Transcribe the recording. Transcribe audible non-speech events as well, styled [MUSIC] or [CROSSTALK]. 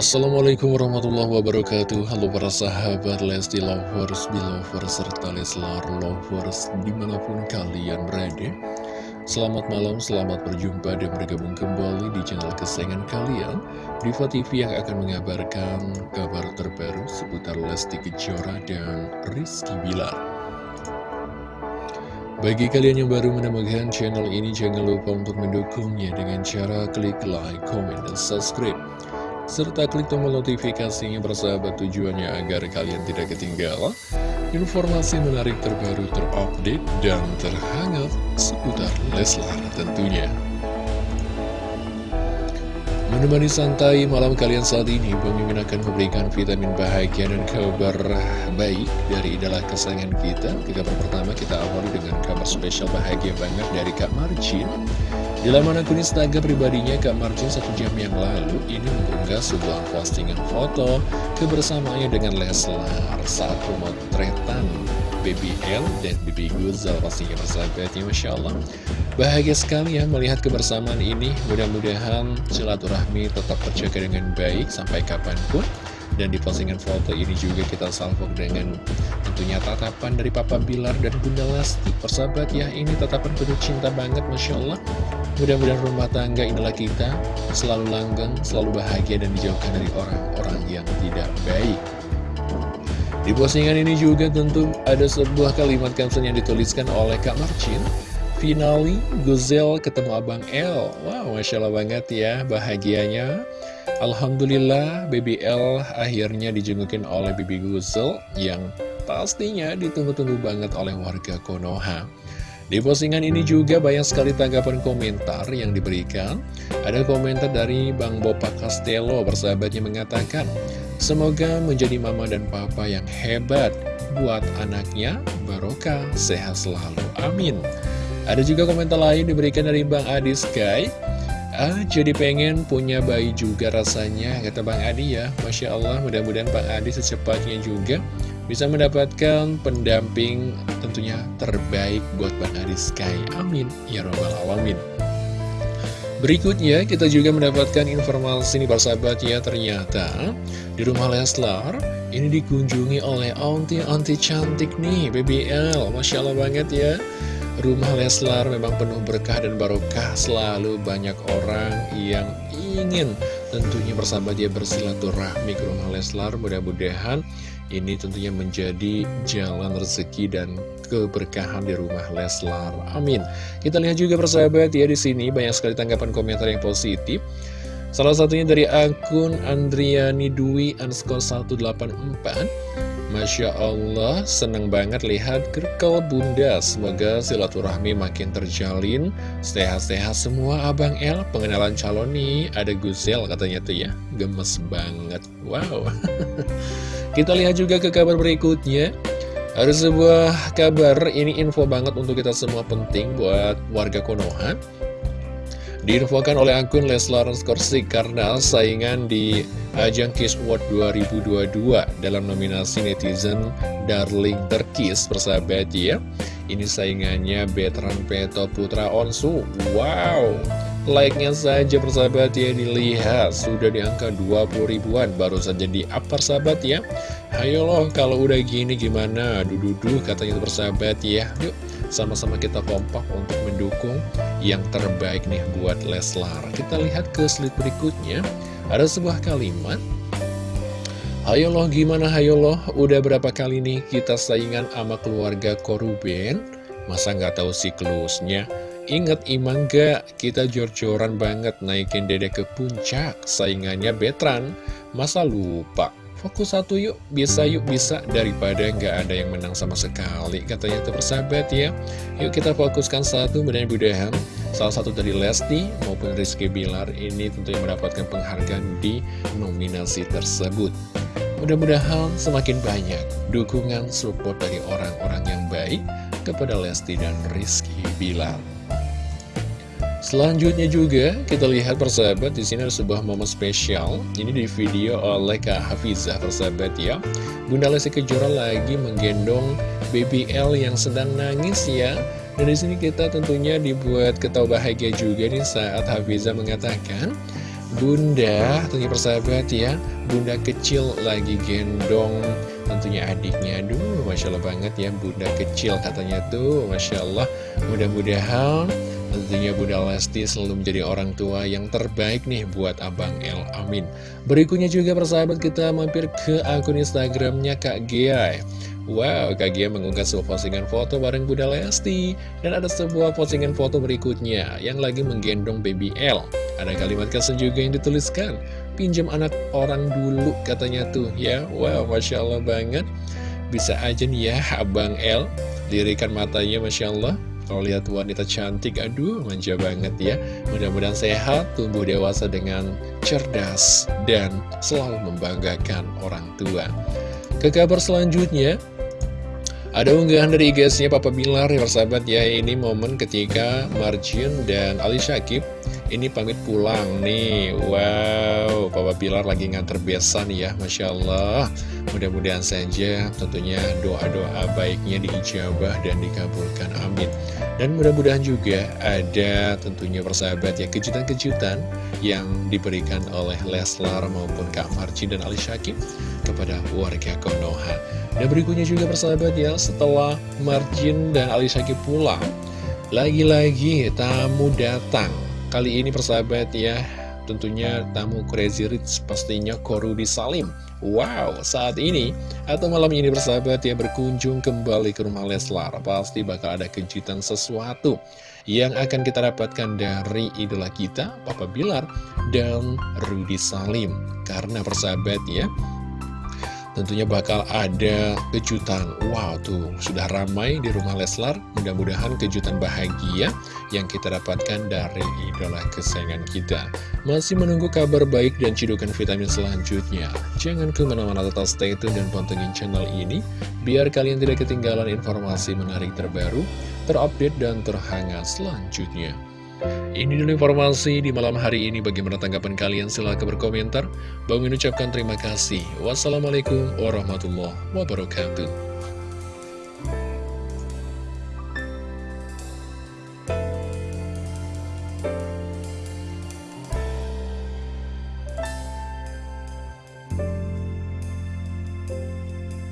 Assalamualaikum warahmatullahi wabarakatuh. Halo para sahabat Lesti Lovers, Belovers, serta Leslar Lovers di mana pun kalian berada. Selamat malam, selamat berjumpa dan bergabung kembali di channel kesayangan kalian. Diva TV yang akan mengabarkan kabar terbaru seputar Lesti Kejora dan Rizky Bilar. Bagi kalian yang baru menemukan channel ini, jangan lupa untuk mendukungnya dengan cara klik like, comment, dan subscribe serta klik tombol notifikasinya bersahabat tujuannya agar kalian tidak ketinggalan informasi menarik terbaru terupdate dan terhangat seputar Leslar tentunya. Menemani santai malam kalian saat ini, Bang akan memberikan vitamin bahagia dan kabar baik dari idola kesayangan kita. Kabar pertama kita awali dengan kabar spesial bahagia banget dari Kak Marcin. Di laman akun Instagram pribadinya, Kak Marcin satu jam yang lalu ini mengunggah sebuah postingan foto kebersamaannya dengan Leslar saat pemotretan BBL dan BB Guzal pastinya persahabatnya Masya Allah. Bahagia sekali ya melihat kebersamaan ini. Mudah-mudahan silaturahmi tetap terjaga dengan baik sampai kapan pun. Dan di postingan foto ini juga kita salvo dengan tentunya tatapan dari Papa Bilar dan Bunda Lesti. Persahabat ya, ini tatapan penuh cinta banget Masya Allah. Mudah-mudahan rumah tangga inilah kita selalu langgeng, selalu bahagia dan dijauhkan dari orang-orang yang tidak baik. Di postingan ini juga tentu ada sebuah kalimat caption yang dituliskan oleh Kak Marcin. Finally, Guzel ketemu Abang L. Wow, Masya Allah banget ya, bahagianya. Alhamdulillah, Baby L akhirnya dijengukin oleh Baby Guzel yang pastinya ditunggu-tunggu banget oleh warga Konoha. Di postingan ini juga banyak sekali tanggapan komentar yang diberikan. Ada komentar dari Bang Bopa Castello bersahabatnya mengatakan, Semoga menjadi mama dan papa yang hebat buat anaknya, barokah, sehat selalu, amin. Ada juga komentar lain diberikan dari Bang Adi Sky, Ah, jadi pengen punya bayi juga rasanya, kata Bang Adi ya. Masya Allah, mudah-mudahan Bang Adi secepatnya juga bisa mendapatkan pendamping tentunya terbaik buat Bang Adi Sky. Amin. Ya Robbal Alamin. Berikutnya kita juga mendapatkan informasi nih persahabat ya ternyata di rumah Leslar ini dikunjungi oleh auntie-auntie cantik nih BBL Masya Allah banget ya. Rumah Leslar memang penuh berkah dan barokah. Selalu banyak orang yang ingin tentunya bersahabat dia bersilaturahmi ke rumah Leslar mudah-mudahan ini tentunya menjadi jalan rezeki dan keberkahan di rumah Leslar. Amin. Kita lihat juga persahabat ya di sini banyak sekali tanggapan komentar yang positif. Salah satunya dari akun Andriani Dwi underscore 184 Masya Allah, seneng banget lihat kerkel bunda. Semoga silaturahmi makin terjalin. Sehat-sehat semua Abang El. Pengenalan calon nih, ada Guzel katanya tuh ya. Gemes banget, wow. [LAUGHS] Kita lihat juga ke kabar berikutnya. Ada sebuah kabar, ini info banget untuk kita semua penting buat warga Konoha Diinfokan oleh akun Leslar Skorsik karena saingan di ajang Kiss World 2022 dalam nominasi netizen Darling Terkis persahabat ya. Ini saingannya Betran Peto Putra Onsu. Wow! Like-nya saja persahabat ya dilihat sudah di angka 20 ribuan baru saja di up persahabat ya. Hayo loh kalau udah gini gimana? Dududu katanya persahabat ya. Yuk sama-sama kita kompak untuk mendukung yang terbaik nih buat Leslar. Kita lihat ke slide berikutnya. Ada sebuah kalimat. Hayo loh gimana hayo loh, udah berapa kali nih kita saingan sama keluarga Koruben? Masa nggak tahu siklusnya? Ingat imang gak, kita jor-joran banget naikin dede ke puncak, saingannya Betran. Masa lupa? Fokus satu yuk, bisa yuk bisa daripada nggak ada yang menang sama sekali katanya tuh persahabat ya. Yuk kita fokuskan satu mudah-mudahan salah satu dari Lesti maupun Rizky Bilar ini tentunya mendapatkan penghargaan di nominasi tersebut. Mudah-mudahan semakin banyak dukungan support dari orang-orang yang baik kepada Lesti dan Rizky Bilar. Selanjutnya juga kita lihat persahabat di sini ada sebuah momen spesial. Ini di video oleh Kak Hafizah persahabat ya. Bunda Lesti Kejora lagi menggendong BBL yang sedang nangis ya. Dan di sini kita tentunya dibuat ketawa bahagia juga nih saat Hafizah mengatakan Bunda, tentunya persahabat ya Bunda kecil lagi gendong tentunya adiknya Aduh, Masya Allah banget ya Bunda kecil katanya tuh Masya Allah Mudah-mudahan tentunya Bunda Lesti selalu menjadi orang tua yang terbaik nih buat Abang El Amin. Berikutnya juga persahabat kita mampir ke akun Instagramnya Kak Gia Wow, Kak Gia mengunggah sebuah postingan foto bareng Bunda Lesti. Dan ada sebuah postingan foto berikutnya yang lagi menggendong baby L Ada kalimat kesan juga yang dituliskan. Pinjam anak orang dulu katanya tuh ya. Wow, Masya Allah banget. Bisa aja nih ya Abang L Lirikan matanya Masya Allah kalau lihat wanita cantik, aduh manja banget ya. Mudah-mudahan sehat, tumbuh dewasa dengan cerdas Dan selalu membanggakan orang tua. Ke kabar selanjutnya ada unggahan dari IG-nya Papa Bilar ya persahabat ya. Ini momen ketika Marjin dan Ali Syakib Ini pamit pulang nih. Wow Papa Bilar lagi nganter besan ya Masya Allah Mudah-mudahan saja tentunya doa-doa baiknya diijabah dan dikabulkan Amin. Dan mudah-mudahan juga ada tentunya persahabat ya Kejutan-kejutan yang diberikan oleh Leslar maupun Kak Marjin dan Ali Syakib Kepada warga Konoha. Dan berikutnya juga persahabat ya, setelah Marjin dan Ali Syakib pulang, lagi-lagi tamu datang. Kali ini persahabat ya, tentunya tamu Crazy Rich pastinya Korudi Salim. Wow, saat ini atau malam ini persahabat ya berkunjung kembali ke rumah Leslar. Pasti bakal ada kejutan sesuatu yang akan kita dapatkan dari idola kita, Papa Bilar dan Rudi Salim. Karena persahabat ya, tentunya bakal ada kejutan. Wow tuh sudah ramai di rumah Leslar. Mudah-mudahan kejutan bahagia yang kita dapatkan dari idola kesayangan kita. Masih menunggu kabar baik dan cidukan vitamin selanjutnya. Jangan ke mana-mana tetap stay tune dan pantengin channel ini Biar kalian tidak ketinggalan informasi menarik terbaru Terupdate dan terhangat selanjutnya ini dulu informasi di malam hari ini. Bagaimana tanggapan kalian? Silahkan berkomentar. Bang mengucapkan terima kasih. Wassalamualaikum warahmatullahi wabarakatuh.